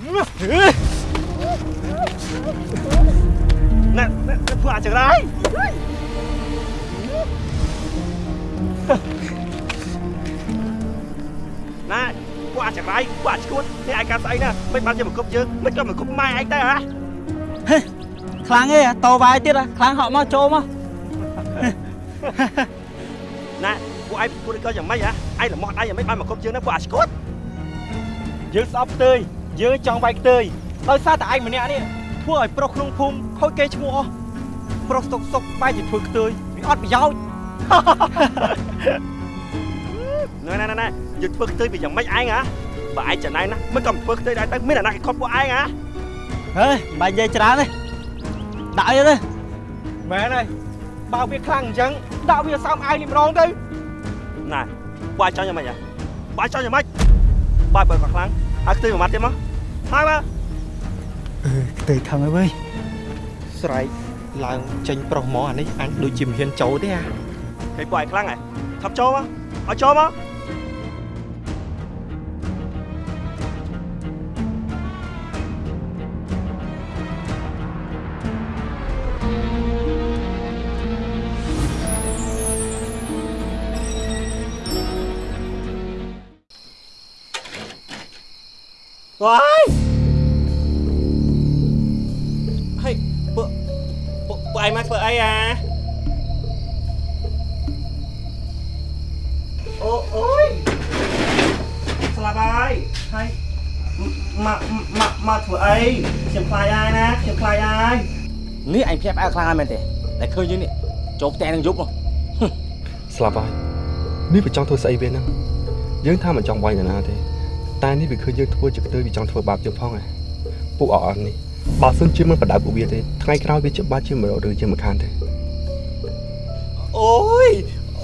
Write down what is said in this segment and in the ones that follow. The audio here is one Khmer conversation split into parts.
ណែណែពួកអាចរ៉ៃណែពួកអាចរ៉ៃពួកអាចឈួតនេះឯងការស្អីណាមិនបានជាមកគប់យើងមិនក៏មកគប់ម៉ែឯងទៅហ៎ខ្លាំងទេតវាយទៀតហ៎ខ្លាំងហក់មកចូលមកណែពួកឯងពួកនេះក៏យ៉ាងម៉េចហ៎ឯងល្មោះដៃយ៉ាងម៉េចបានមកគប់យើងណាពួកអាចឈួតយើងស្អប់ខ្ទេយ យើងចង់វាយខ្ទេយដោយសារតែឯងម្នាក់នេះធ្វើឲ្យប្រុសក្នុងភូមិខូចគេឈ្មោះអស់ប្រុសសុកសុកបែរជាធ្វើខ្ទេយវាអត់ប្រយោជន៍ណែណែណែយើងធ្វើខ្ទើយពីយ៉ាងម៉េចឯងហ៎បើឯងចំណែនណាមិនក៏ធ្វើខ្ទើយដែរទៅមានអាណាគេខុសពួកឯងហ៎ហេបាញ់និយាយច្រើនទេដាក់អីទេមែនហើយបើវាខ្លាំងអញ្ចឹងដាក់វាសើមអាយនេះម្ដងទៅណែពួកឯងចង់យ៉ាងម៉េចហ៎ពួកឯងចង់យ៉ាងម៉េចបើបើក៏ខ្លាំងឲ្យខ្ទើយមួយម៉ាត់ទៀតមក ហើយមកអឺខ្ទេយខឹងហើយវើយស្រែកឡើងចេញប្រុសមកអានេះអញដូចជាមិនហ៊ានចូលទេអាឃើញពួកឯងខ្លាំងហ៎ថាប់ចូលមកឲ្យចូលមកវ៉ា ឯងមកធ្វើអីអាអូអូយស្លាប់ហើយហើយមកមកមកធ្វើអីខ្ញុំខ្លាចហើយណាខ្ញុំខ្លាចហើយនេះឯងភ្ញាក់ផ្អើលខ្លាំងហើយមែនទេតែឃើញយើងនេះចូលផ្ទះនឹងយប់មកស្លាប់ហើយនេះវាចង់ធ្វើស្អីវាហ្នឹងយើងថាមិនចង់វាយនរណាទេតែនេះវាឃើញយើងធ្វើជាខ្ទើវាចង់ធ្វើបាបយើងផងហ៎ពួកអអត់នេះ បើសិនជាមិនបដៅពួកវាទេថ្ងៃក្រោយវាច្បាស់ជាមិនរកឬជាមិនខានទេអូយ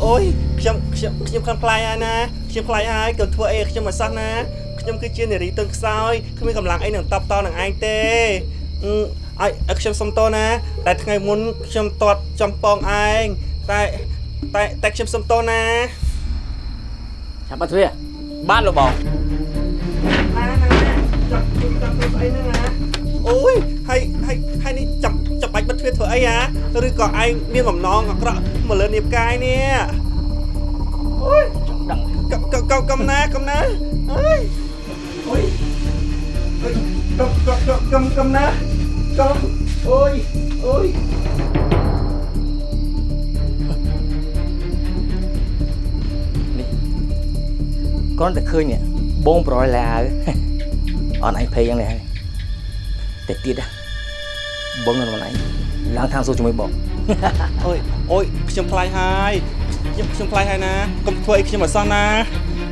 អូយខ្ញុំខ្ញុំខ្ញុំខំខ្លាចហើយណាខ្ញុំខ្លាចហើយកុំធ្វើអីឲ្យខ្ញុំឲ្យសោះណាខ្ញុំគឺជានារីទន់ខ្សោយគ្មានកម្លាំងអីនឹងតបតនឹងឯងទេអឺឲ្យឲ្យខ្ញុំសុំតណាតែថ្ងៃមុនខ្ញុំតតចំពងឯងតែតែតែខ្ញុំសុំតណាចាំបាត់ទ្វាបានលោកបងណាណាចាប់ចាប់ធ្វើស្អីហ្នឹងណា អូយហើយហើយហើយនេះចាំចាំបាច់បិទទ្វារធ្វើអីហ៎ឬក៏ឯងមានបំណងអាក្រក់មកលើនាបកាយនេះអូយដឹងកំកំកំកំណាកំណាអើយអូយអូយកំកំកំកំកំណាកំអូយអូយគ្រាន់តែឃើញនេះបងប្រយឡាវអត់ឯងភ័យយ៉ាងនេះហើយ តែទៀតណាបងនៅមិនឯងឡើងខាងសួរជាមួយបងអូយអូយខ្ញុំខ្លាចហើយខ្ញុំខ្ញុំខ្លាចហើយណាកុំធ្វើអីខ្ញុំឲ្យសោះណា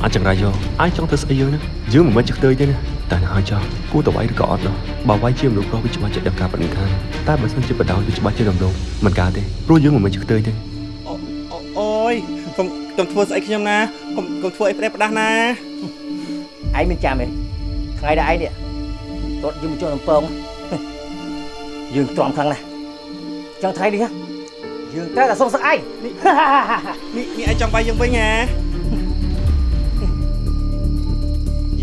អាចចង្រៃយកអាចចង់ធ្វើស្អីយើងណាយើងមិនមែនជាខ្ទើទេណាតែនឹងឲ្យចោះគួរតវាយឬក៏អត់នោះបើវាយជាមនុស្សប្រុសវាច្បាស់ជាដឹងការប៉ណ្ណឹងខានតែបើសិនជាបដៅវាច្បាស់ជារំលោភមិនកើតទេព្រោះយើងមិនមែនជាខ្ទើទេអូអូអូយកុំកុំធ្វើស្អីខ្ញុំណាកុំកុំធ្វើអីផ្ដេសផ្ដាស់ណាឯងមិនចាំទេថ្ងៃដែលឯងនេះតតយើងមកចូលដំពង យើងទ្រាំខ្លាំងណាស់ចឹងថ្ងៃនេះណាយើងត្រូវតែសុំសឹកឯងនេះនេះឯងចង់បាយយើងវិញហ៎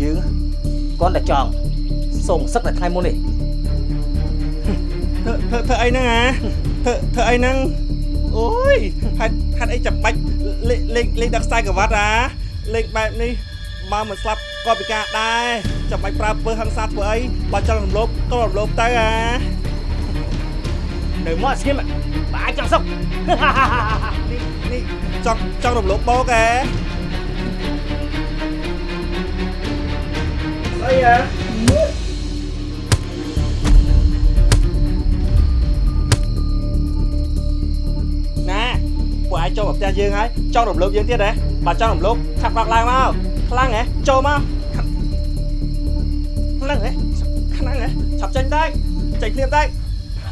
យើងគាត់តែចង់សុំសឹកតែថ្ងៃមុននេះធ្វើធ្វើធ្វើអីហ្នឹងហ៎ធ្វើធ្វើអីហ្នឹងអូយហេតុហេតុអីចាំបាច់លេងលេងលេងដាក់ខ្សែក្រវ៉ាត់អាលេងបែបនេះបើមិនស្លាប់ក៏ពិការដែរចាំបាច់ប្រើពើហឹង្សាធ្វើអីបើចង់រំលោភក៏រំលោភទៅអា នៅមកស្ងៀមបើអាចចង់សុកនេះនេះចង់ចង់រំលោភបោកហ៎ស្អីហ៎ណាពួកឯងចូលមកផ្ទះយើងហើយចង់រំលោភយើងទៀត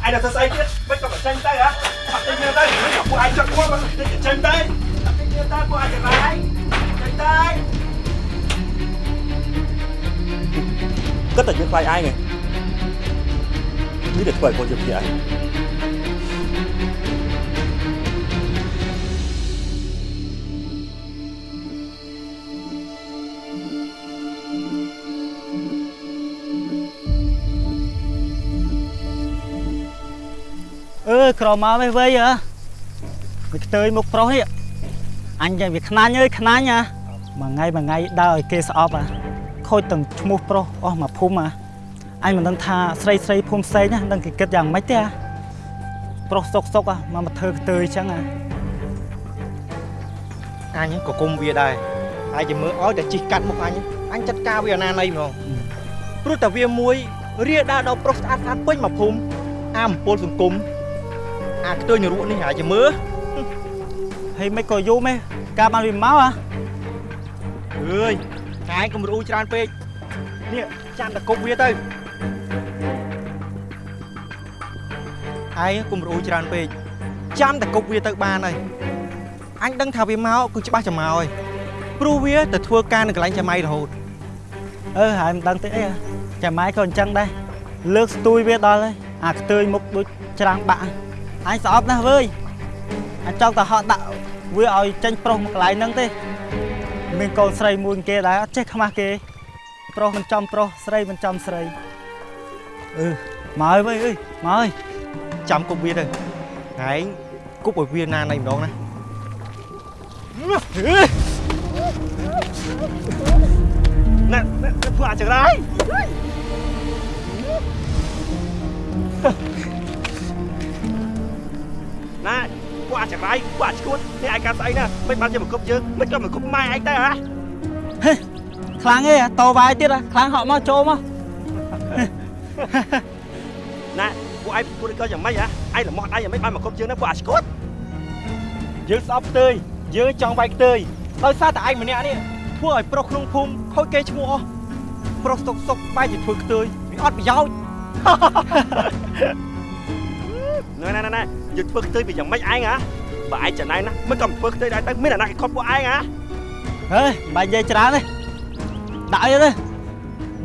ហ៎បើចង់រំលោភខាត់បាក់ឡើងមកខ្លាំងហ៎ចូលមកខ្លាំងហ៎ខ្លាំងហ៎ឆាប់ចេញទៅចេញភ្លាមទៅឯងដល់ធ្ក្រមកវិញវៃហ៎វាខ្ទើយមុខប្រុសនេះអញយ៉ាងវាខ្នាញ់អើយខ្នាញ់ហ៎មួយថ្ងៃមួយថ្ងៃដើរឲ្យគេស្អប់ហ៎ខូចទាំងឈ្មោះប្រុសអស់មកភូមិហ៎អញមិនដឹងថាស្រីស្រីភូមិផ្សេងណាដឹងគេគិតយ៉ាងម៉េចទេហ៎ប្រុសសុកសុកហ៎មកមកធ្វើខ្ទើយអញ្ចឹងហ៎អញក៏គុំវាដែរហើយជាមើលឲ្យតែជីកកាត់មុខអញអញចាត់ការវាអនាណីហ្មងព្រោះតែវាមួយរាដើរដល់ប្រុសស្អាតស្អាតពេញមកភូមិអាមពលសង្គម អាខ្ទើញរក់នេះហើយជាមើលហើយមិនក៏យូរម៉េះការបានវាមកហ៎អើយកាយកុំរੂច្រើនពេកនេះចាំតែគប់វាទៅហើយកុំរੂច្រើនពេកចាំតែគប់វាទៅបានហើយអញដឹងថាវាមកគឺច្បាស់ចាំមកហើយព្រោះវាទៅធ្វើការនៅកន្លែងចាំៃរហូតអឺហើយមិនដឹងទេអីហ៎ចាំម៉ែក៏អញ្ចឹងដែរលើកស្ទួយវាដល់ហើយអាខ្ទើយមុខដូចច្រាំងបាក់ អញស្អប់ណាស់វើយអញចង់ទៅហត់ដាក់វាឲ្យចេញប្រុសមកកន្លែងហ្នឹងទេ មានកូនស្រីមួយគេដែរអត់ចេះខ្មាស់គេ ប្រុសមិនចំប្រុសស្រីមិនចំស្រីអឺមកហើយវើយអើយមកហើយចាំគប់វាទៅឯងគប់ឲ្យវាណាណៃម្ដងណាណែណែពួកអាចរ៉ាយ ណែពួកអាចរ៉ាយពួកអាចឈួតនេះឯងកាត់ស្អីណាមិនបានជាមកគប់យើងមិនក៏មកគប់ម៉ែឯងទៅហ៎ខ្លាំងឯងតវាយទៀតហ៎ខ្លាំងហក់មកចូលមកណែពួកឯងពួកក៏យ៉ាងម៉េចហ៎ឯងល្មត់ឯងយ៉ាងម៉េចបានមកគប់យើងណាពួកអាចឈួតយើងស្អប់ផ្ទើយយើងចង់វាយផ្ទើយដោយសារតែឯងម្នាក់នេះធ្វើឲ្យប្រុសក្នុងភូមិខូចគេឈ្មោះអស់ប្រុសសុកសុកបែរជាធ្វើខ្ទើយវាអត់ប្រយោជន៍ណែណែណែ យើងធ្វើខ្ទើយពីយ៉ាងម៉េចឯងហ៎បើឯងចំណាយណាមិនក៏ធ្វើខ្ទើយដែរទៅមានអាណាគេខត់ពួកឯងហ៎ហេបាញ់និយាយច្រើនទេដាក់អីទៅ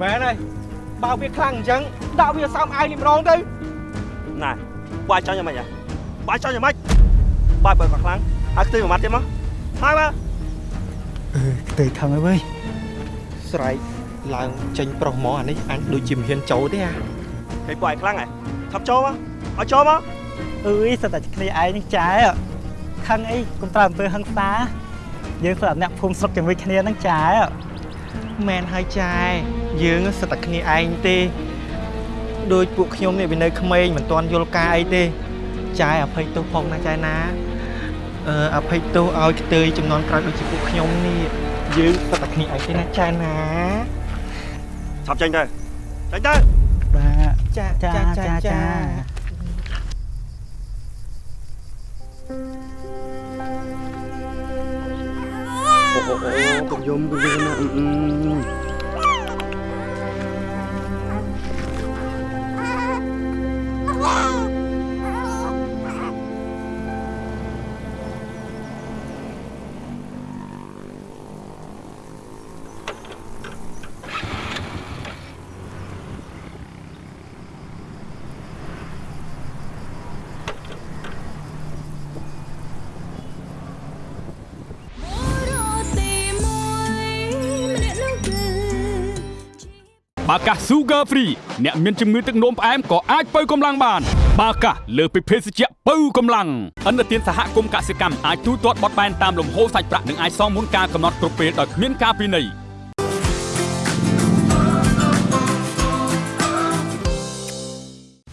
មែនហើយបើវាខ្លាំងអញ្ចឹងដាក់វាសើមអាយនេះម្ដងទៅណែពួកឯងចង់យ៉ាងម៉េចហ៎ពួកឯងចង់យ៉ាងម៉េចបើបើក៏ខ្លាំងហើយខ្ទើយមួយម៉ាត់ទៀតមកហើយបើអឺខ្ទើយខឹងហើយវើយស្រែកឡើងចេញប្រុសមកអានេះអញដូចជាមិនហ៊ានចូលទេអាហេពួកឯងខ្លាំងហ៎ថាប់ចូលមកឲ្យចូលមក អើយសិតតែគ្នាឯងនឹងចែខឹងអីកុំប្រើអំពើហឹង្សាយើងស្រាប់អ្នកភូមិស្រុកជាមួយគ្នានឹងចែមែនហើយចាយយើងសិតតែគ្នាឯងទេដោយពួកខ្ញុំនេះវានៅក្មេងមិនទាន់យល់ការអីទេចាយអភ័យទោសផងណាចាយណាអឺអភ័យទោសឲ្យខ្ទើយចំនួនក្រោយដូចជាពួកខ្ញុំនេះយើងសិតតែគ្នាឯងទេណាចាយណាឆាប់ចេញទៅចេញទៅបាទចាចាចាចា អូអូអូកុំយំកុំយំណា បាកាស Sugar Free អ្នកមានជំងឺទឹកនោមផ្អែមក៏អាចបើកម្លាំងបាន បាកាសលើសពីភេសជ្ជៈបើកម្លាំងអន្តរជាតិសហគមន៍កសិកម្មអាចទូទាត់បត់បែនតាមលំហូរសាច់ប្រាក់និងអាចសងមុនការកំណត់គ្រប់ពេលដោយគ្មានការពិន័យ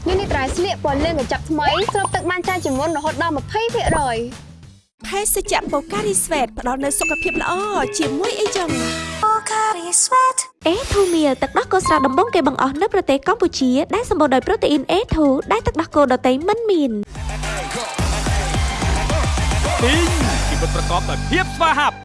នេះនេះត្រៃស្លៀកពណ៌លឿងកញ្ចប់ថ្មីស្រូបទឹកបានច្រើនជាងមុនរហូតដល់20% ភភេសជ្ជៈបូការីស្វេតផ្ដល់នូវសុខភាពល្អជាមួយអីចឹងអេធូមៀទឹកដោះគោស្រស់ដំបងគេបង្អស់នៅប្រទេសកម្ពុជាដែលសម្បូរដោយប្រូតេអ៊ីន A2 ដែលទឹកដោះគោដតៃមិនមានទីងជីវិតប្រកបដោយភាពស្វាហាប់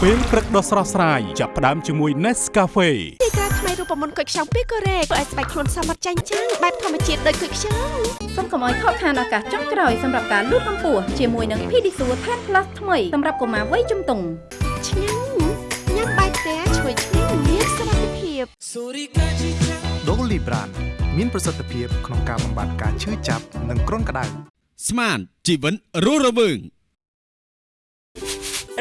ពេលព្រឹកដ៏ស្រស់ស្រាយចាប់ផ្ដើមជាមួយ Nescafe ទីក្រាថ្មី រូបមន្តគុយខ្ចង់ពីកូរ៉េធ្វើឲ្យស្បែកខ្លួនសមត្ថចាញ់ចាំងបែបធម្មជាតិដូចគុយខ្ចង់សូមកុំឲ្យខកខានឱកាសចុងក្រោយសម្រាប់ការលូតកម្ពស់ជាមួយនឹង Pedisure Tan Plus ថ្មីសម្រាប់កុមារវ័យជំទង់ឆ្ងាញ់ញ៉ាំបាយផ្ទះឈ្ងុយឆ្ងាញ់មានសុខភាព Dolly Brand មានប្រសិទ្ធភាពក្នុងការបំបាត់ការឈឺចាប់និងគ្រុនក្តៅស្មានជីវិតរស់រវើង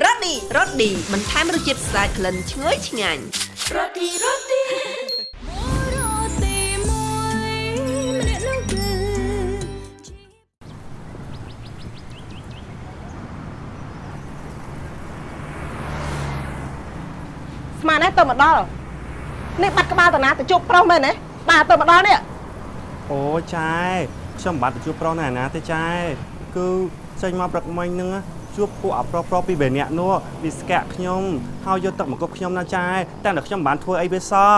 រ៉ូឌីរ៉ូឌីបន្ថែមរសជាតិស្អាតក្លិនឈ្ងុយឆ្ងាញ់រ៉ូឌីរ៉ូឌីស្មានតែទៅមកដល់នេះបាត់ក្បាលតាណាទៅជប់ប្រុសមែនទេបាទទៅមកដល់នេះអូចែខ្ញុំមិនបាត់ទៅជួបប្រុសណាណាទេចែគឺចេញមកព្រឹកមិញហ្នឹង ជួបពួកអាប្រុសប្រុសពីរបីនាក់នោះវាស្កាក់ខ្ញុំហើយយកទឹកមកគប់ខ្ញុំណាចែតែតែខ្ញុំមិនបានធ្វើអីវាសោះ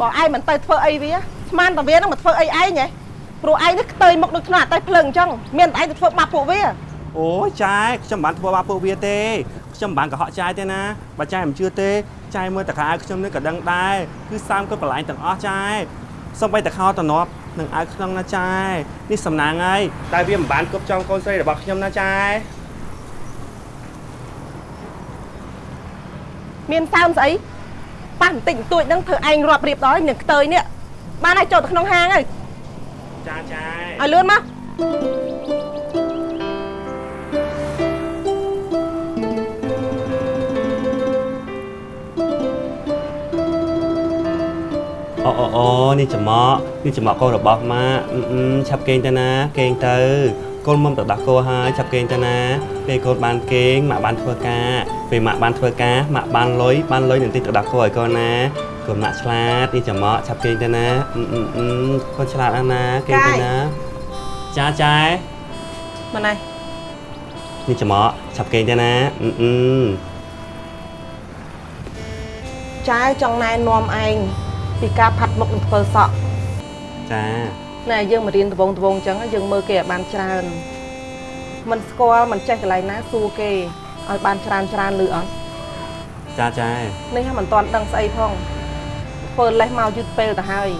បងឯងមិនទៅធ្វើអីវាស្មានតាវានឹងមកធ្វើអីឯងហ៎ព្រោះឯងនេះខ្ទើយមុខដូចក្នុងអាតេះភ្លើងអញ្ចឹងមានតែឯងទៅធ្វើបាបពួកវាអូចែខ្ញុំមិនបានធ្វើបាបពួកវាទេខ្ញុំមិនបានកុហកចែទេណាបើចែមិនជឿទេចែមើលតខោអាវខ្ញុំនេះក៏ដឹងដែរគឺសាមគាត់បន្លាញទាំងអស់ចែសំបីតខោតំណប់ នឹងអាវក្នុងណាចែនេះសំណាងហើយតែវាមិនបានគប់ចង់កូនស្រីរបស់ខ្ញុំណាចែមានសើមស្អីប៉ះបន្តិចបន្តួចហ្នឹងធ្វើឯងរាប់រៀបដល់នឹងខ្ទើយនេះបានឲ្យចូលទៅក្នុងហាងហើយចាចែឲ្យលឿនមក អូអូអូនេះចំក់នេះចំក់កូនរបស់ម៉ាក់អឺអឺឆាប់គេងទៅណា គេងទៅកូនមុំទៅដោះគោហើយឆាប់គេងទៅណាពេលកូនបានគេងម៉ាក់បានធ្វើការពេលម៉ាក់បានធ្វើការម៉ាក់បានលុយបានលុយនឹងទីទៅដោះគោឲ្យកូនណាកូនម៉ាក់ឆ្លាតនេះចំក់ឆាប់គេងទៅណាអឺអឺអឺកូនឆ្លាតណាស់ណាគេងទៅណាចាចែមកណៃនេះចំក់ឆាប់គេងទៅណាអឺអឺចាយចង់ណែនាំឯង ពីការផាត់មុខនឹងធ្វើសក់ចាណែយើងមករៀនដបងដបងអញ្ចឹងយើងមើលគេឲ្យបានច្រើនមិនស្គាល់មិនចេះកន្លែងណាសួរគេឲ្យបានច្រើនច្រើនលឺអត់ចាចែនេះហ្នឹងមិនតាន់ដឹងស្អីផងធ្វើលេះមកយឺតពេលទៅហើយ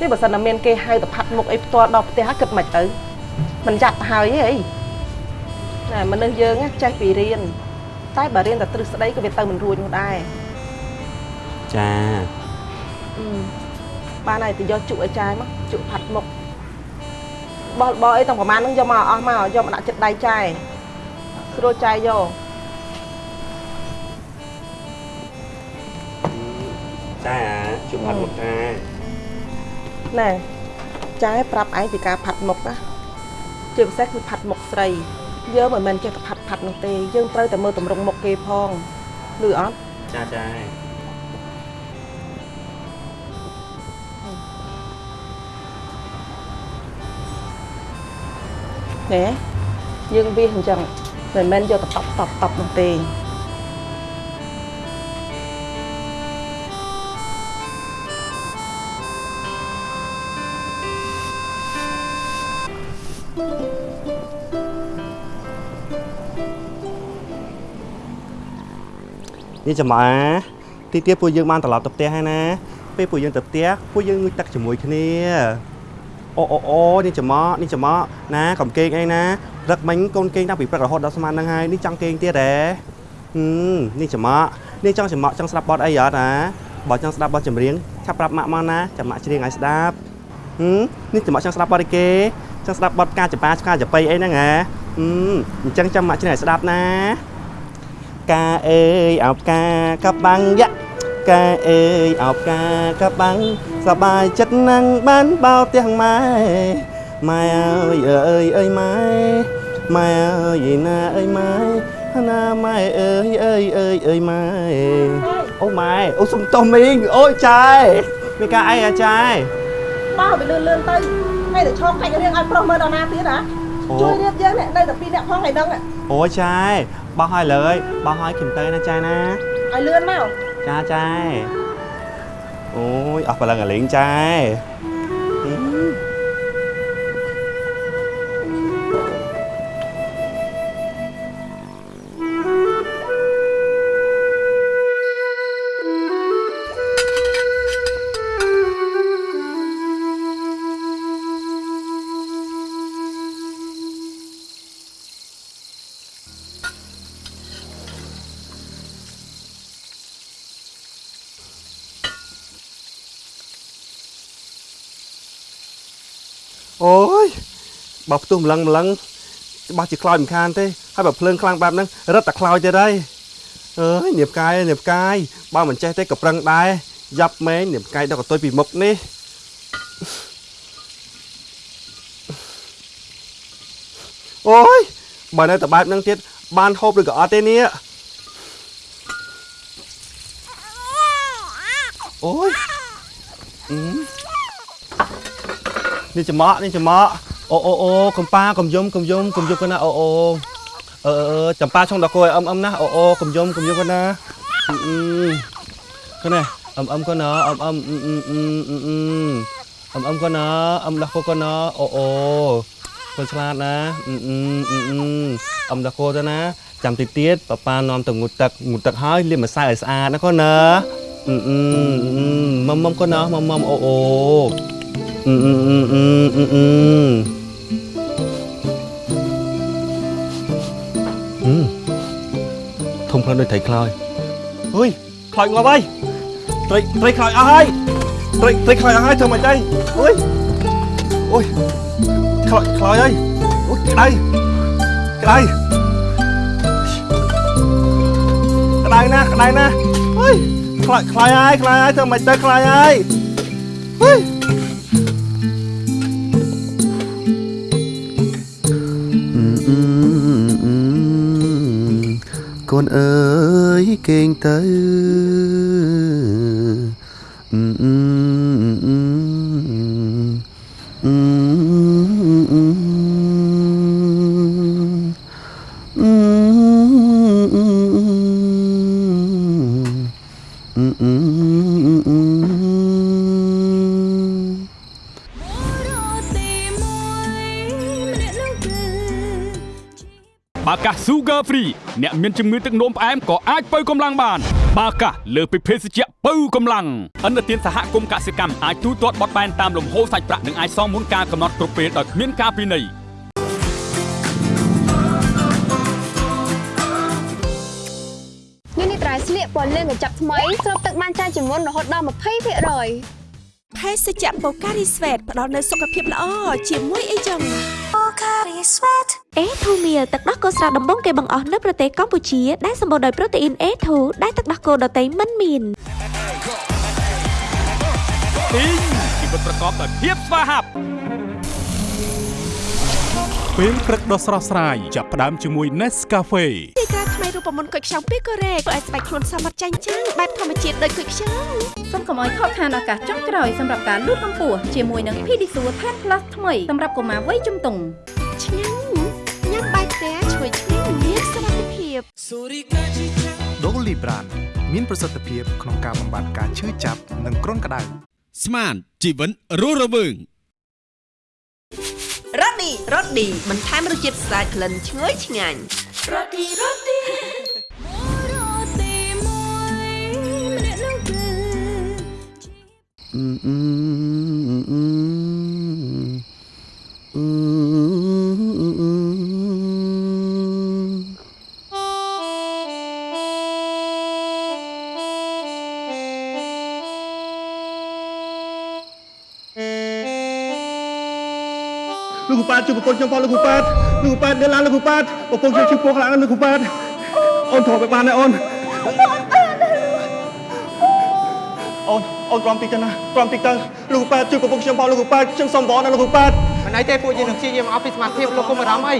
នេះបើសិនតែមានគេហៅទៅផាត់មុខអីផ្ទាល់ដល់ផ្ទះគិតមិនទៅមិនចាត់ទៅហើយហីណែមនុស្សយើងចេះពីរៀនតែបើរៀនតែទ្រឹស្ដីក៏វាទៅមិនរួចនោះដែរចាអឺ បានហើយទៅយកជក់ឲ្យចាយមកជក់ផាត់មុខបោះបោះអីទាំងប្រហែលហ្នឹងយកមកអស់មកយកមកដាក់ចិត្តដៃចាយស្រួលចាយយកចាជួបផាត់មុខចាណែចាយប្រាប់ឯងពីការផាត់មុខណាជាពិសេសគឺផាត់មុខស្រីយើងមិនមែនចេះតែផាត់ផាត់នោះទេយើងត្រូវតែមើលតម្រង់មុខគេផងឮអត់ចាចា ណែយើងវាអញ្ចឹងមិនមែនយកទៅតប់តប់តប់នោះទេនេះចំអាទីទៀតពួកយើងបានត្រឡប់ទៅផ្ទះហើយណាពេលពួកយើងទៅផ្ទះពួកយើងងូតទឹកជាមួយគ្នា អូអូអូនេះចំក់នេះចំក់ណាកុំគេងអីណាព្រឹកមិញកូនគេងតាំងពីព្រឹករហូតដល់ស្មានហ្នឹងហើយនេះចង់គេងទៀតហ៎ហឹមនេះចំក់នេះចង់ចំក់ចង់ស្ដាប់បទអីអត់ណាបើចង់ស្ដាប់បទចម្រៀងឆាប់ប្រាប់ម៉ាក់មកណាចាំម៉ាក់ច្រៀងឲ្យស្ដាប់ហឹមនេះចំក់ចង់ស្ដាប់បទអីគេចង់ស្ដាប់បទការចបាឆ្កាចបៃអីហ្នឹងហ៎ហឹមអញ្ចឹងចាំម៉ាក់ច្រៀងឲ្យស្ដាប់ណាកាអើយអោបកាកបាំងយ៉ា កាអើយអោបកាកបាំងសបាយចិត្តណាំងបានបោផ្ទះម៉ែម៉ែអើយអើយអើយម៉ែម៉ែអើយណាអើយម៉ែណាម៉ែអើយអើយអើយអើយម៉ែអូម៉ែអូសុំតោះមីងអូចាយមានការអីអាចាយបោះវាលឿនលឿនទៅហើយទៅឆោកកាច់រៀងឲ្យប្រុសមើលដល់ណាទៀតហ៎ជួយរៀបយើងនេះនៅតែពីរអ្នកផងថ្ងៃហ្នឹងអូចាយបោះឲ្យលើយបោះឲ្យខ្ញុំទៅណាចាយណាឲ្យលឿនមក ចាចាអូយអស់ប្រឡឹងអាលេងចា បើផ្ទុះម្លឹងម្លឹងច្បាស់ជាខ្លោចមិនខានទេហើយបើភ្លើងខ្លាំងបែបហ្នឹងរឹតតែខ្លោចទៀតហើយអើយនាបកាយនាបកាយបើមិនចេះទេក៏ប្រឹងដែរយ៉ាប់មែងនាបកាយដល់កតុយពីមុខនេះអូយបើនៅតែបែបហ្នឹងទៀតបានហូបឬក៏អត់ទេនេះអូយអឺនេះចំក់នេះចំក់ អូអូអូកំប៉ាកំយំកំយំកំយំកណាអូអូអឺអឺចំប៉ាឆុងដល់គួយអឹមអឹមណាអូអូកំយំកំយំកណាអឺអឺកណាអឹមអឹមកណាអឹមអឹមអឺអឺអឺអឺអឹមអឹមកណាអឹមដល់គួយកណាអូអូកូនឆ្លាតណាអឺអឺអឺអឹមដល់គួទៅណាចាំតិចទៀតប៉ាប៉ានាំទៅងូតទឹកងូតទឹកហើយលាងម្សៅឲ្យស្អាតណាកូនណាអឺអឺមុំមុំកូនណាមុំមុំអូអូ អឺអឺអឺអឺអឺអឺហឹមធំខ្លាំងដូចត្រីខ្លោចអុយខ្លោចងាប់ហើយត្រីត្រីខ្លោចអស់ហើយត្រីត្រីខ្លោចអស់ហើយធ្វើមិនទៅអុយអុយខ្លោចខ្លោចហើយអុយក្តៅក្តៅក្តៅណាស់ក្តៅណាស់អុយខ្លោចខ្លោចហើយខ្លោចហើយធ្វើមិនទៅខ្លោចហើយអុយ កូនអើយគេងទៅអឺ កាស Sugar Free អ្នកមានជំងឺទឹកនោមផ្អែមក៏អាចបើកម្លាំងបាន បាកាសលើសពីភេសជ្ជៈបើកម្លាំងអន្តរជាតិសហគមន៍កសិកម្មអាចទូទាត់បត់បែនតាមលំហូរសាច់ប្រាក់និងអាចសងមុនការកំណត់គ្រប់ពេលដោយគ្មានការពិន័យនេះនេះត្រៃស្លៀកពណ៌លឿងកញ្ចប់ថ្មីស្រូបទឹកបានច្រើនជាងមុនរហូតដល់20%ភេសជ្ជៈបូការីស្វេតផ្ដល់នូវសុខភាពល្អជាមួយអីចឹង អេធូមៀទឹកដោះគោស្រស់ដំបងគេបង្អស់នៅប្រទេសកម្ពុជាដែលសម្បូរដោយប្រូតេអ៊ីន A2 ដែលទឹកដោះគោដតៃមិនមានទីងជីវិតប្រកបដោយភាពស្វាហាប់ពេលព្រឹកដ៏ស្រស់ស្រាយចាប់ផ្ដើមជាមួយ Nescafe ទីក្រាថ្មីរូបមន្តគុយខ្ចង់ពីកូរ៉េធ្វើឲ្យស្បែកខ្លួនសមត្ថចាញ់ចាំងបែបធម្មជាតិដូចគុយខ្ចង់សូមកុំឲ្យខកខានឱកាសចុងក្រោយសម្រាប់ការលូតកម្ពស់ជាមួយនឹង Pedisure Tan Plus ថ្មីសម្រាប់កុមារវ័យជំទង់ឆ្ងា ភាព Dolly Brand មានប្រសិទ្ធភាពក្នុងការបំបាត់ការឈឺចាប់និងគ្រុនក្តៅស្មានជីវិតរស់រវើងរ៉ូឌីរ៉ូឌីបន្ថែមរសជាតិស្អាតក្លិនឈ្ងុយឆ្ងាញ់រ៉ូឌីរ៉ូឌីអឺអឺអឺ ប៉ាជួយប្រពន្ធខ្ញុំផងលោកគ្រូប៉ាលោកគ្រូប៉ានៅឡានលោកគ្រូប៉ាប្រពន្ធខ្ញុំឈឺពោះខ្លាំងណាស់លោកគ្រូប៉ាអូនធំទៅបានទេអូនអូនអូនទ្រាំតិចទៅណាទ្រាំតិចទៅលោកគ្រូប៉ាជួយប្រពន្ធខ្ញុំផងលោកគ្រូប៉ាខ្ញុំសុំវល់ណាលោកគ្រូប៉ាមិនអីទេពួកយើងនឹងព្យាយាមអស់ពីសមត្ថភាពលោកកុំអារម្មណ៍អី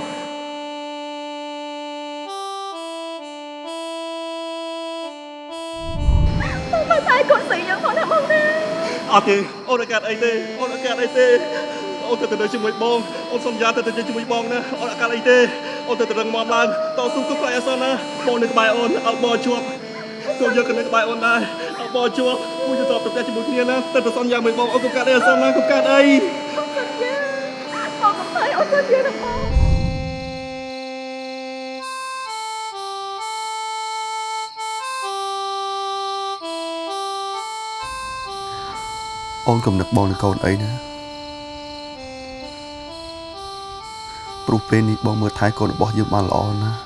មកតែកូនស្រីយ៉ាងផងណាបងណាអត់ទេអូនអត់កាត់អីទេអូនអត់កាត់អីទេ អូនទៅទៅជាមួយបងអូនសន្យាទៅទៅជាមួយបងណាអូនអត់កាត់អីទេអូនទៅទៅរឹងមាំឡើងតស៊ូគ្រប់ខ្លាចអសនណាបងនៅក្បែរអូនអត់បងជាប់ទៅយកទៅនៅក្បែរអូនដែរអត់បងជាប់មួយទៅតបទៅផ្ទះជាមួយគ្នាណាទៅទៅសន្យាមួយបងអូនកុំកាត់អីអសនណាកុំកាត់អីបងកំភៃអូនទៅជាណាបងអូនកំនឹកបងនឹងកូនអីណា ព្រោះពេលនេះបងមើលថែកូនរបស់យើងបានល្អណាស់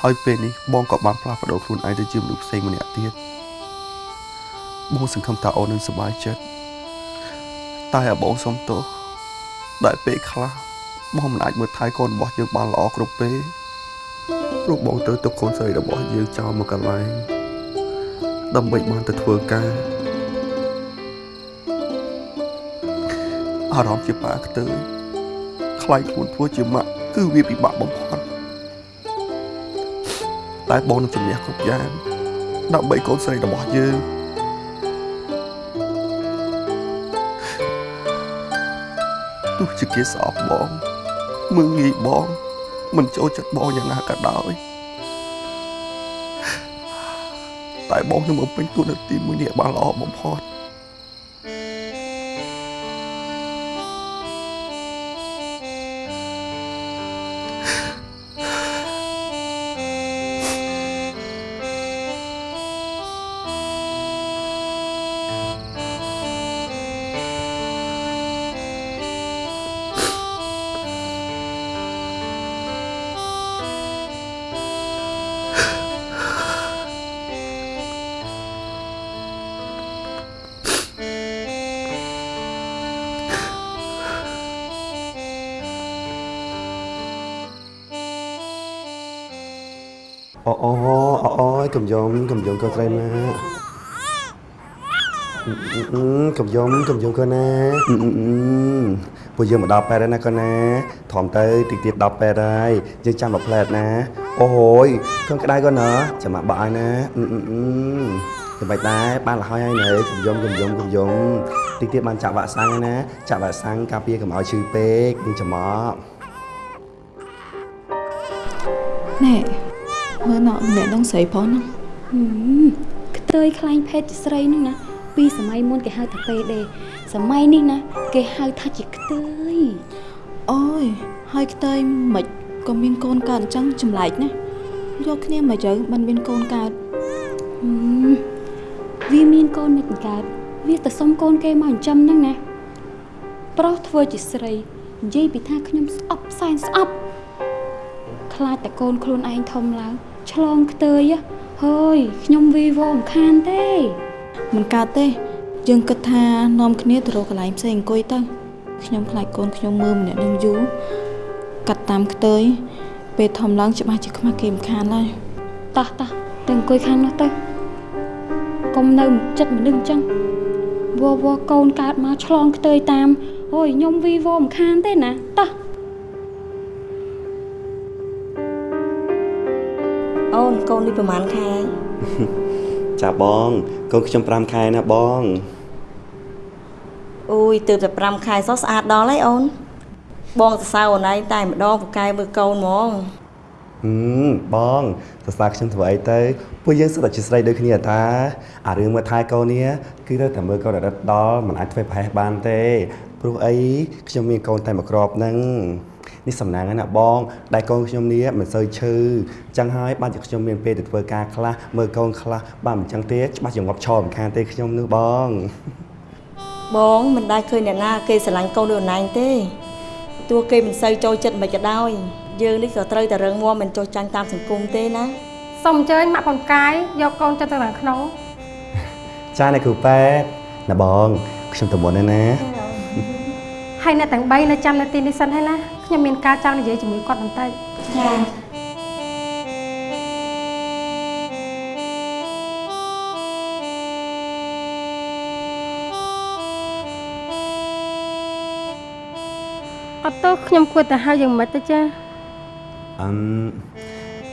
ហើយពេលនេះបងក៏បានផ្លាស់ប្ដូរខ្លួនឯងទៅជាមនុស្សផ្សេងម្នាក់ទៀតបងសង្ឃឹមថាអូននឹងសប្បាយចិត្តតែឲ្យបងសុំទោសដែលពេលខ្លះបងមិនអាចមើលថែកូនរបស់យើងបានល្អគ្រប់ពេលព្រោះបងត្រូវទុកកូនស្រីរបស់យើងចោលមកកន្លែងដើម្បីបានទៅធ្វើការអារម្មណ៍ជាប៉ាខ្ទើយ ខ្លាយខ្លួនធ្វើជាម៉ាក់គឺវាពិបាកបំផុតតែបងនឹងជំនះគ្រប់យ៉ាងដើម្បីកូនស្រីរបស់យើងទោះជាគេស្អប់បងមើងងាយបងមិនចូលចិត្តបងយ៉ាងណាក៏ដោយតែបងនឹងបំពេញតួនាទីមួយនេះបានល្អបំផុត កំយំកំយំកូនស្រីណាកំយំកំយំកូនណាពួកយើងមកដល់ប៉ែតហើយណាកូនណាធំទៅតិចទៀតដល់ប៉ែតហើយយើងចាំមកផ្លែតណាអូហូយកូនក្តៅកូនណាចាំមកបក់ឲ្យណាចាំបាច់ដែរបានលហើយហើយនៅកំយំកំយំកំយំតិចទៀតបានចាក់វ៉ាក់សាំងហើយណាចាក់វ៉ាក់សាំងការពារកុំឲ្យឈឺពេកយើងចាំមកណែ មើលណោម្នាក់នឹងស្រីផងហ្នឹងហឹមខ្ទើយខ្លាញ់ភេទជាស្រីហ្នឹងណាពីសម័យមុនគេហៅថាពេដេសម័យនេះណាគេហៅថាជាខ្ទើយអូយហើយខ្ទើយមិនក៏មានកូនកើតអញ្ចឹងចម្លែកណាយកគ្នាមកទៅមិនមានកូនកើតហឹមវាមានកូនមិនកើតវាទៅសុំកូនគេមកចិញ្ចឹមហ្នឹងណាប្រុសធ្វើជាស្រីនិយាយពីថាខ្ញុំស្អប់សែនស្អប់ខ្លាចតែកូនខ្លួនឯងធំឡើង ឆ្លងខ្ទើយហ៎ហើយខ្ញុំវីវរំខានទេមិនកើតទេ យើងគិតថានាំគ្នាទៅរកកន្លែងផ្សេងអង្គុយទៅខ្ញុំខ្លាចកូនខ្ញុំមើលម្នាក់នឹងយូរកាត់តាមខ្ទើយពេលធំឡើងច្បាស់ជាខ្មាស់គេមិនខានឡើយតោះតោះទៅអង្គុយខាងនោះទៅកុំនៅចិត្តមនុស្សអញ្ចឹងវវកូនកើតមកឆ្លងខ្ទើយតាមអូយខ្ញុំវីវរំខានទេណាតោះ អូនកូននេះប្រហែលខែចាបងកូនខ្ញុំ5ខែណាបងអូយទើបតែ5ខែសោះស្អាតដល់ហើយអូន បងសរសើរអូនឯងតែម្ដងពូកែមើលកូនហ្មងហឹមបងសរសើរខ្ញុំធ្វើអីទៅពួកយើងសុទ្ធតែជាស្រីដូចគ្នាតាអារឿងមើលថែកូននេះគឺត្រូវតែមើលកូនរត់ដល់មិនអាចធ្វើប្រហែសបានទេព្រោះអីខ្ញុំមានកូនតែមួយគ្រាប់ហ្នឹង នេះសំណាងហើយណាបងដែលកូនខ្ញុំនេះមិនសូវឈឺចឹងហើយបានជាខ្ញុំមានពេលទៅធ្វើការខ្លះមើលកូនខ្លះបានមិនចឹងទេច្បាស់ជាងាប់ឈរមិនខានទេខ្ញុំនោះបងបងមិនដែលឃើញអ្នកណាគេស្រឡាញ់កូនដូចអូនឯងទេទោះគេមិនសូវចូលចិត្តមិនក៏ដោយយើងនេះក៏ត្រូវតែរឹងមាំមិនចុះចាញ់តាមសង្គមទេណាសូមអញ្ជើញម៉ាក់ប៉ុនកាយយកកូនទៅទៅខាងក្នុងចាអ្នកគ្រូប៉ែតណាបងខ្ញុំទៅមុនហើយណាហើយអ្នកទាំង3នៅចាំនៅទីនេះសិនហើយណា ខ្ញុំមានការចង់និយាយជាមួយគាត់បន្តិចចាអត់ទោះខ្ញុំគួរតែហៅយ៉ាងម៉េចទៅចាអឹម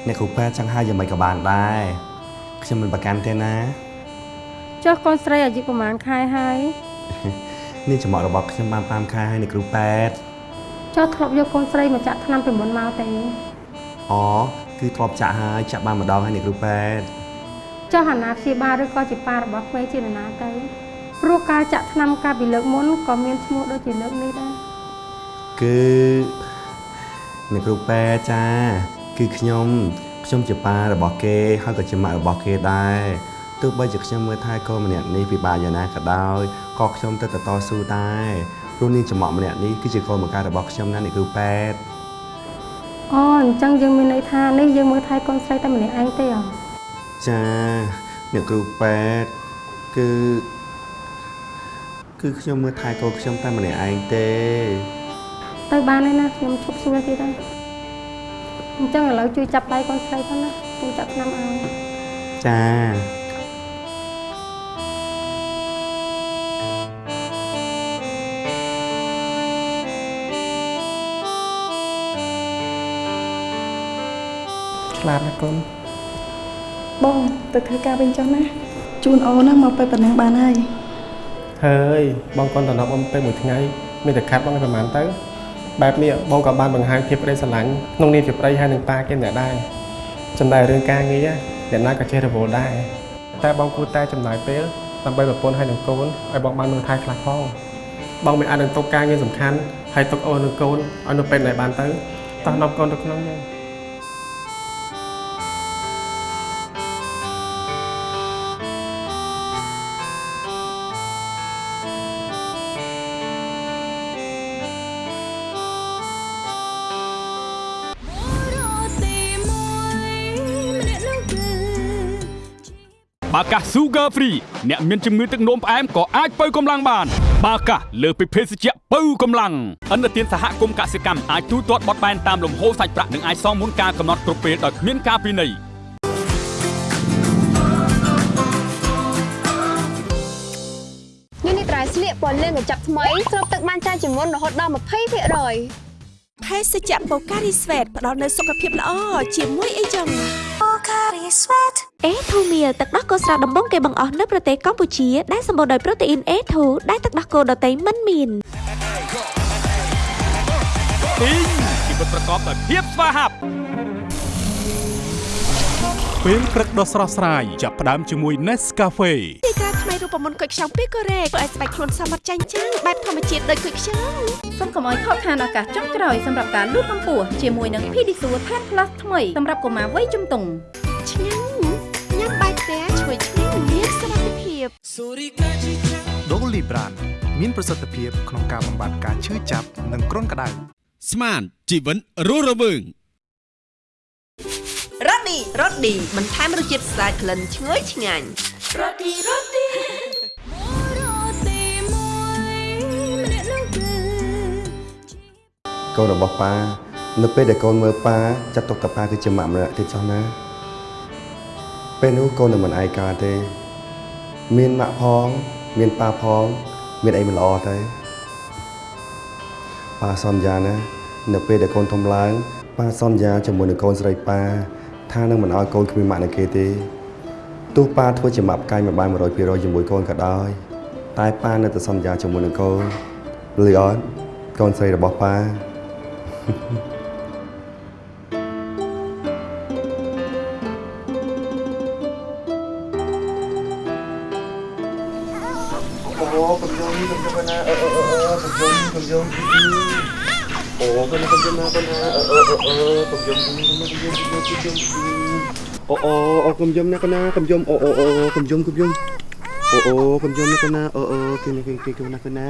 អ្នកគ្រូប៉ែតចង់ហៅយ៉ាងម៉េចក៏បានដែរខ្ញុំមិនប្រកាន់ទេណាចុះកូនស្រីអាយុប្រហែលខែហើយនេះចំអករបស់ខ្ញុំបាន5ខែហើយអ្នកគ្រូប៉ែត ចុះធ្លាប់យកកូនស្រីមកចាក់ថ្នាំពីមុនមកទេអូគឺធ្លាប់ចាក់ហើយចាក់បានម្ដងហើយអ្នកគ្រូប៉ែតចុះអាណាព្យាបាលឬក៏ជាប៉ារបស់ក្មេងជានរណាទៅព្រោះការចាក់ថ្នាំកាលពីលើកមុនក៏មានឈ្មោះដូចជាលើកនេះដែរគឺអ្នកគ្រូប៉ែតចា គឺខ្ញុំខ្ញុំជាប៉ារបស់គេហើយក៏ជាម៉ាក់របស់គេដែរទោះបីជាខ្ញុំមើលថែកូនម្នាក់នេះពិបាកយ៉ាងណាក៏ដោយក៏ខ្ញុំទៅតែតស៊ូដែរ ព្រោះនាងចំអកម្នាក់នេះគឺជាកូនបង្កើតរបស់ខ្ញុំណាអ្នកគ្រូប៉ែតអូអញ្ចឹងយើងមានន័យថានេះយើងមើលថែកូនស្រីតែម្នាក់ឯងទេអ្ហ៎ចាអ្នកគ្រូប៉ែតគឺគឺខ្ញុំមើលថែកូនខ្ញុំតែម្នាក់ឯងទេ ទៅបានហើយណាខ្ញុំឈប់សួរទៀតហើយអញ្ចឹងឥឡូវជួយចាប់ដៃកូនស្រីផងណាជួយចាក់ថ្នាំឲ្យចា ឆ្លាតណាស់កូនបងទៅធ្វើការវិញចុះណាជូនអូនណាមកពេលប៉ុណ្ណឹងបានហើយហើយបងកូនតំណប់អំពេលមួយថ្ងៃមានតែខាត់បងប្រហែលទៅបែបនេះបងក៏បានបង្ហាញភាពប្តីស្រឡាញ់ក្នុងនាមជាប្តីហើយនឹងប៉ាគេម្នាក់ដែរចំណែករឿងការងារអ្នកណាក៏ចេះរវល់ដែរតែបងគួរតែចំណាយពេលដើម្បីប្រពន្ធហើយនឹងកូនឲ្យបងបានមើលថែខ្លះផងបងមិនអាចនឹងទុកការងារសំខាន់ហើយទុកអូននឹងកូនឲ្យនៅពេលណាបានទៅតោះនាំកូនទៅក្នុងយើ បាកាស Sugar Free អ្នកមានជំងឺទឹកនោមផ្អែមក៏អាចបើកម្លាំងបាន បាកាសលើសពីភេសជ្ជៈបើកម្លាំងអន្តរជាតិសហគមន៍កសិកម្មអាចទូទាត់បត់បែនតាមលំហូរសាច់ប្រាក់និងអាចសងមុនការកំណត់គ្រប់ពេលដោយគ្មានការពិន័យនេះនេះត្រៃស្លៀកពណ៌លឿងកញ្ចប់ថ្មីស្រូបទឹកបានច្រើនជាងមុនរហូតដល់20%ភេសជ្ជៈបូការីស្វេតផ្ដល់នូវសុខភាពល្អជាមួយអីចឹង អេធូមៀលទឹកដោះគោស្រស់ដំបងគេបង្អស់នៅប្រទេសកម្ពុជាដែលសម្បូរដោយប្រូតេអ៊ីន A2 ដែលទឹកដោះគោដតៃមិនមានពីងជីវិតប្រកបដោយភាពស្វាហាប់ពេលព្រឹកដ៏ស្រស់ស្រាយចាប់ផ្ដើមជាមួយ Nescafe ទីការថ្មីរូបមន្តគុយខ្ចង់ពីកូរ៉េធ្វើឲ្យស្បែកខ្លួនសមត្ថចាញ់ចាំងបែបធម្មជាតិដូចគុយខ្ចង់សូមកុំឲ្យខកខានឱកាសចុងក្រោយសម្រាប់ការលូតកម្ពស់ជាមួយនឹង Pedisure Tan Plus ថ្មីសម្រាប់កុមារវ័យជំទង់ឆ្ងាញ់ញ៉ាំ ភាពដូលីប្រានមានប្រសិទ្ធភាពក្នុងការបំបាត់ការឈឺចាប់និងគ្រុនក្តៅស្មានជីវិតរស់រវើងរ៉ូឌីរ៉ូឌីបន្ថែមរសជាតិស្អាតក្លិនឈ្ងុយឆ្ងាញ់រ៉ូឌីរ៉ូឌីកូនរបស់ប៉ានៅពេលដែលកូនមើលប៉ាចាត់ទុកតែប៉ាគឺជាម៉ាក់ម្នាក់ទៀតចុះណាពេលនោះកូននឹងមិនឯកាទេ មានម៉ាក់ផង មានប៉ាផង មានអីមិនល្អទេប៉ាសន្យាណានៅពេលដែលកូនធំឡើងប៉ាសន្យាជាមួយនឹងកូនស្រីប៉ាថានឹងមិនឲ្យកូនគ្មានម៉ាក់នៅគេទេទោះប៉ាធ្វើជាម៉ាក់ផ្កាយមួយបាន100%ជាមួយកូនក៏ដោយតែប៉ានៅតែសន្យាជាមួយនឹងកូនលីអនកូនស្រីរបស់ប៉ាអូ អូអូអូកុំយំណាកណាកុំយំអូអូអូកុំយំកុំយំអូអូកុំយំណាកណាអូអូគេគេគេកុំណាកណា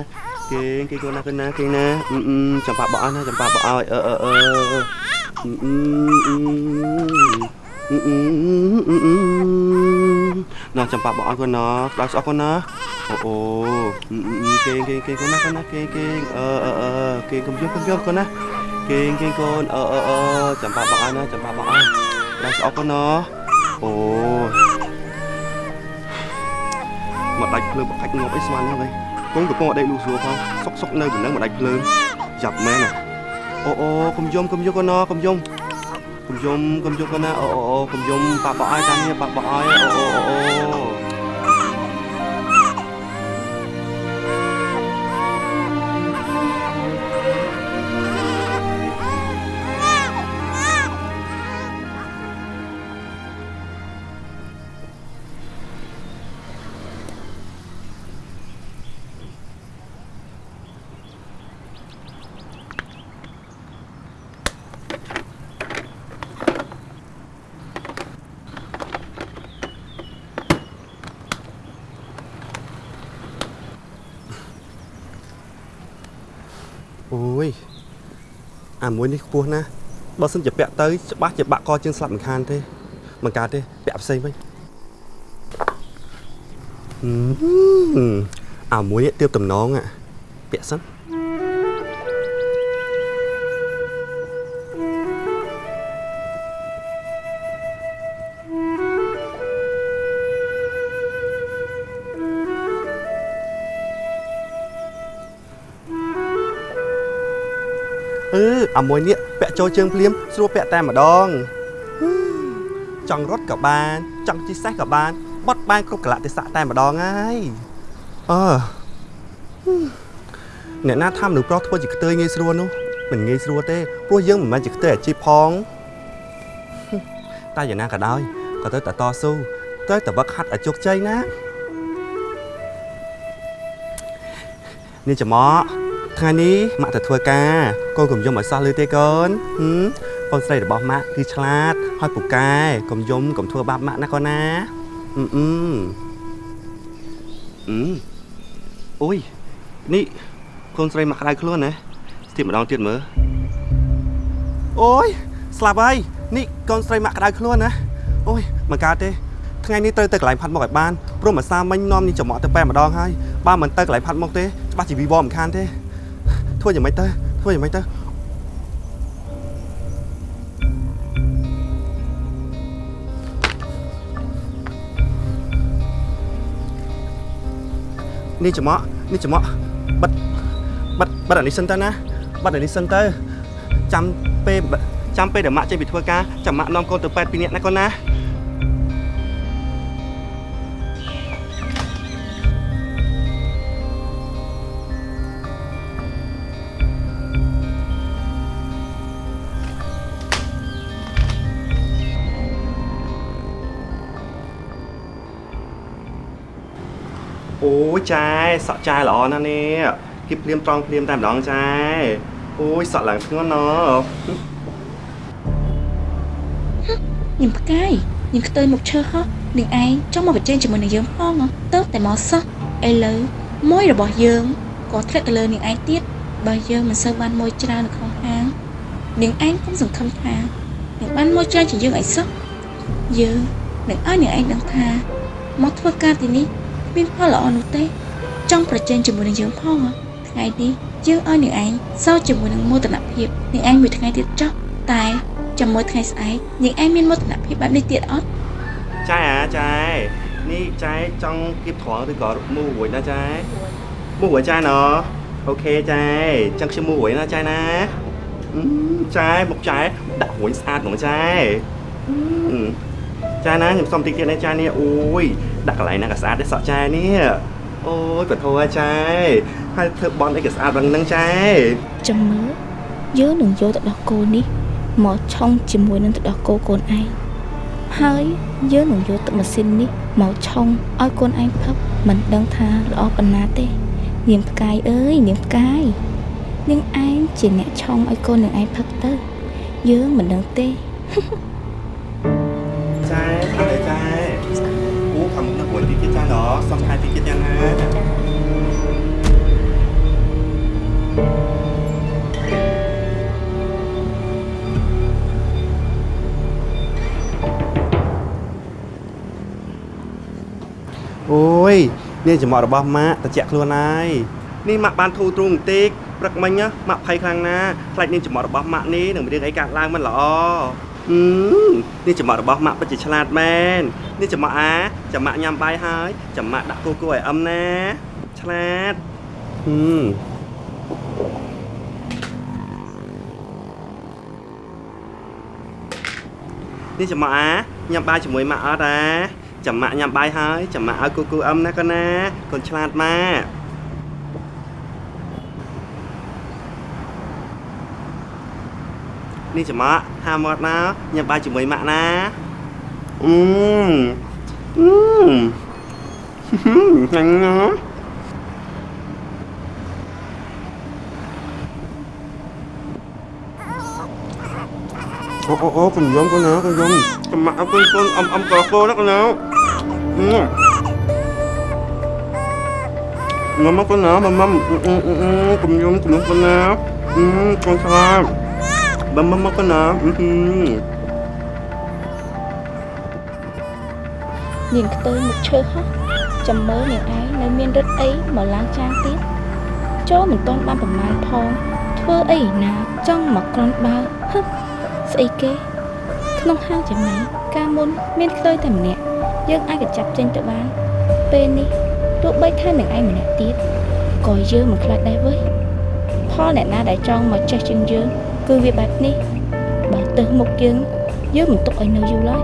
គេគេកុំណាកណាគេណាអឺចាំប៉ាបោះណាចាំប៉ាបោះឲ្យអឺអឺអឺណោះចាំប៉ាបោះអត់គាត់ណោះដល់ស្អប់គាត់ណាអូអូគេគេគេគាត់ណាគាត់ណាគេគេអឺអឺគេកុំយំកុំយំគាត់ណា គេគេកូនអឺអឺអឺចាំប៉ាបអស់ណាចាំប៉ាបអស់ស្ដាប់ស្អប់គាត់ណាអូមកដាច់ភ្លើងបកាច់ងាប់អីស្មានហ្នឹងហើយកូនកំពុងអដេកលូស្រួលផងសុកសុកនៅប៉ុណ្ណឹងមកដាច់ភ្លើងចាប់មែនណាអូអូកុំយំកុំយកគាត់ណាកុំយំកុំយំកុំយកគាត់ណាអូអូអូកុំយំប៉ាបអស់តាមនេះប៉ាបអស់អូអូអូអូ អាមួយនេះខ្ពស់ណាស់បើសិនជាពាក់ទៅច្បាស់ជាបាក់កជើងស្លាប់មិនខានទេមិនកើតទេពាក់ផ្សេងវិញហឹមអាមួយនេះទៀបតំណងអាពាក់សិន អឺអាមួយនេះពាក់ចូលជើងភ្លាមស្រួលពាក់តែម្ដងហឹមចង់រត់ក៏បានចង់ជិះសេះក៏បានបត់បានគ្រប់កលៈទេសៈតែម្ដងហើយអឺហឹមអ្នកណាថាមនុស្សប្រុសធ្វើជាខ្ទើយងាយស្រួលនោះមិនងាយស្រួលទេព្រោះយើងមិនមែនជាខ្ទើយអាជីពផងតែយ៉ាងណាក៏ដោយក៏ត្រូវតែតស៊ូត្រូវតែវឹកហាត់ឲ្យជោគជ័យណានេះចំមក ថ្ងៃនេះម៉ាក់ទៅធ្វើការកូនកុំយំឲ្យសោះលឺទេកូនហឹមកូនស្រីរបស់ម៉ាក់គឺឆ្លាតហើយពូកែកុំយំកុំធ្វើបាបម៉ាក់ណាកូនណាអឺអឺអឺអូយនេះកូនស្រីម៉ាក់ក្តៅខ្លួនណាស្ទាបម្ដងទៀតមើលអូយស្លាប់ហើយនេះកូនស្រីម៉ាក់ក្តៅខ្លួនណាអូយមិនកើតទេថ្ងៃនេះត្រូវទៅកន្លែងផាត់មុខឲ្យបានព្រោះមួយសាមិញនាំនេះចំមកទៅប៉ែម្ដងហើយបើមិនទៅកន្លែងផាត់មុខទេច្បាស់ជាវីវមិនខានទេ ធ្វើយ៉ាងម៉េចទៅធ្វើយ៉ាងម៉េចទៅនេះចំមកនេះចំមកបិទបិទបិទអានេះសិនទៅណាបិទអានេះសិនទៅចាំពេលចាំពេលដែលម៉ាក់ចេញពីធ្វើការចាំម៉ាក់នាំកូនទៅប៉ែតពីរនាក់ណាកូនណា ចែសក់ចែល្អណាស់នេះគៀបភ្លាមត្រង់ភ្លាមតែម្ដងចែអូយសក់ឡើងធ្ងន់ណ៎ញឹមផ្កាយញឹមខ្ទើយមុខឈើហោះនឹងឯងចង់មកប្រជែងជាមួយនឹងយើងផងហ៎ទៅតែមកសោះឥឡូវមួយរបស់យើងក៏ធ្លាក់ទៅលើនឹងឯងទៀតបើយើងមិនសូវបានមួយច្រើននៅក្នុងហាងនឹងឯងកុំសង្ឃឹមថានឹងបានមួយច្រើនជាងយើងអីសោះយើងនឹងឲ្យនឹងឯងដឹងថាមកធ្វើការទីនេះ មានផលល្អនោះទេ ចង់ប្រជែងជាមួយនឹងយើងផងហ៎ថ្ងៃនេះយើងឲ្យនឹងឯងសោកជាមួយនឹងមោទនភាពនឹងឯងមួយថ្ងៃទៀតចុះតែចាំមួយថ្ងៃស្អែកនាងឯងមានមោទនភាពបែបនេះទៀតអត់ចែអាចែនេះចែចង់គៀបត្រង់ឬក៏មូរួយណាចែមូរួយចែណអូខេចែចឹងខ្ញុំមូរួយណាចែណាអឺចែមកចែដាក់រួយស្អាតហ្មងចែអឺ ចែណាខ្ញុំសុំតិចទៀតណាចែនេះអូយដាក់កន្លែងណាក៏ស្អាតដែរសក់ចែនេះអូយបធោចែហើយធ្វើបន់អីក៏ស្អាត bằng នឹងចែចាំមើលយើងនឹងយកទៅដោះគោនេះមកឆុងជាមួយនឹងទឹកដោះគោកូនឯងហើយយើងនឹងយកទឹកម៉ាស៊ីននេះមកឆុងឲ្យកូនឯងផឹកមិនដឹងថាល្អប៉ុណ្ណាទេ នាងផ្កាយអើយនាងផ្កាយនាងឯងជាអ្នកឆុងឲ្យកូននាងឯងផឹកទៅ យើងមិនដឹងទេចែ សុំថែតិចទៀតយ៉ាងណាអូយនេះចំអករបស់ម៉ាក់តិចខ្លួនហើយនេះម៉ាក់បានធូរទ្រូងបន្តិចព្រឹកមិញណាម៉ាក់ភ័យខ្លាំងណាស់ខ្លាចនេះចំអករបស់ម៉ាក់នេះនឹងមានរឿងអីកើតឡើងមិនល្អអឺ នេះចំអករបស់ម៉ាក់ពិតជាឆ្លាតមែននេះចំអកអាចាំម៉ាក់ញ៉ាំបាយហើយចាំម៉ាក់ដាក់គូគូឲ្យអឹមណាឆ្លាតហឹមនេះចំអកអាញ៉ាំបាយជាមួយម៉ាក់អត់អាចាំម៉ាក់ញ៉ាំបាយហើយចាំម៉ាក់ឲ្យគូគូអឹមណាកូនណាកូនឆ្លាតម៉ាក់ នេះចំអកហាមាត់ណាញ៉ាំបាយជាមួយម៉ាក់ណាអឺអឺញ៉ាំណាអូអូអូកុំយំកូនណាកុំយំចំអកអើកូនកូនអមអមកកូនណាកូនណាអឺងំមកកូនណាម៉មអឺអឺអឺកុំយំកុំ យំកូនណាអឺកូនឆ្លាត bấm bấm bấm con nó នាងខ្ទើយមុខឈើហោះចាំមើលនាងឯងនៅមានរឹតអីមកឡើងចាងទៀតចូលមិនទាន់បានប្រមាណផង ធ្វើអីណាចង់មកក្រនបើហឹកស្អីគេក្នុងហាងចាំម៉េចកាលមុនមានខ្ទើយតែម្នាក់យើងអាចកចាប់ចេញទៅបាន ពេលនេះទោះបីថានឹងឯងម្នាក់ទៀតក៏យើងមិនខ្លាចដែរវើយផលអ្នកណាដែលចង់មកចេះជាងយើង គឺវាបែបនេះបើទៅមុខយើងយើងមិនទុកឲ្យនៅយូរឡើយ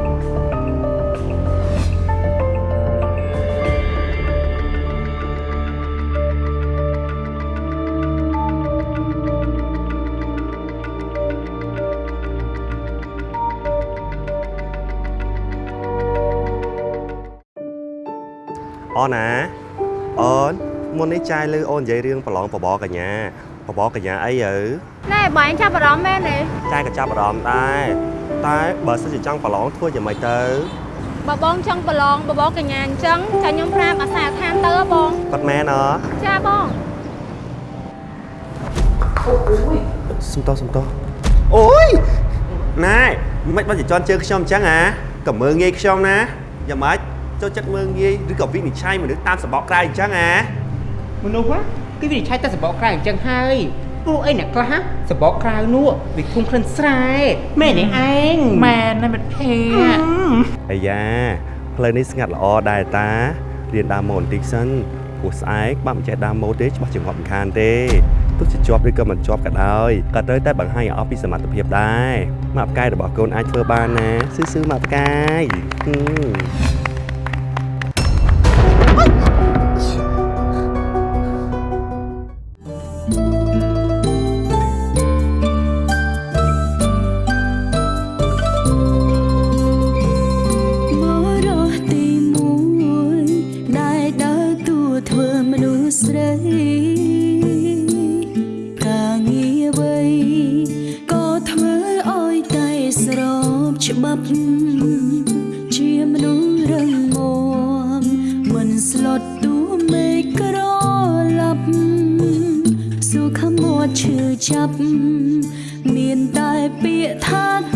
អូនណាអូនមុននេះចាយលើអូននិយាយរឿងប្រឡងបបកញ្ញាបបកញ្ញាអីយើ បងឯងចាប់អារម្មណ៍មែនទេចាយក៏ចាប់អារម្មណ៍ដែរតែបើសិនជាចង់ប្រឡងធ្វើយ៉ាងម៉េចទៅបើបងចង់ប្រឡងបបរកញ្ញាអញ្ចឹងចាខ្ញុំប្រាប់អាសាឋានទៅហ៎បងគាត់មែនអចាបងសុំតោះសុំតោះអូយណែមិនបាច់ជន់ជើងខ្ញុំអញ្ចឹងហ៎ក៏មើងងាយខ្ញុំណាយ៉ាងម៉េចចូលចិត្តមើងងាយឬក៏វិនិច្ឆ័យមនុស្សតាមសបកក្រៅអញ្ចឹងហ៎មនុស្សហ៎គឺវាឆៃតែសបកក្រៅអញ្ចឹងហើយ ព្រោះអីអ្នកខ្លះសបកក្រៅនោះវាធុំក្លិនស្រែមែនទេឯងមែនណាមិត្តភ័ក្តិអាយ៉ាផ្លូវនេះស្ងាត់ល្អដែរតារៀនដើរម៉ូបន្តិចសិនព្រោះស្អែកបាក់មិនចេះដើរម៉ូទេច្បាស់ជាងាប់មិនខានទេទោះជាជាប់ឬក៏មិនជាប់ក៏ដោយក៏ត្រូវតែបង្ហាញឲ្យអស់ពីសមត្ថភាពដែរម៉ាក់ផ្កាយរបស់កូនអាចធ្វើបានណាស៊ឺស៊ឺម៉ាក់ផ្កាយ នស្លុតតួមេឃក្រឡាប់សុខមាត់ឈឺចាប់មានតែពាក្យថា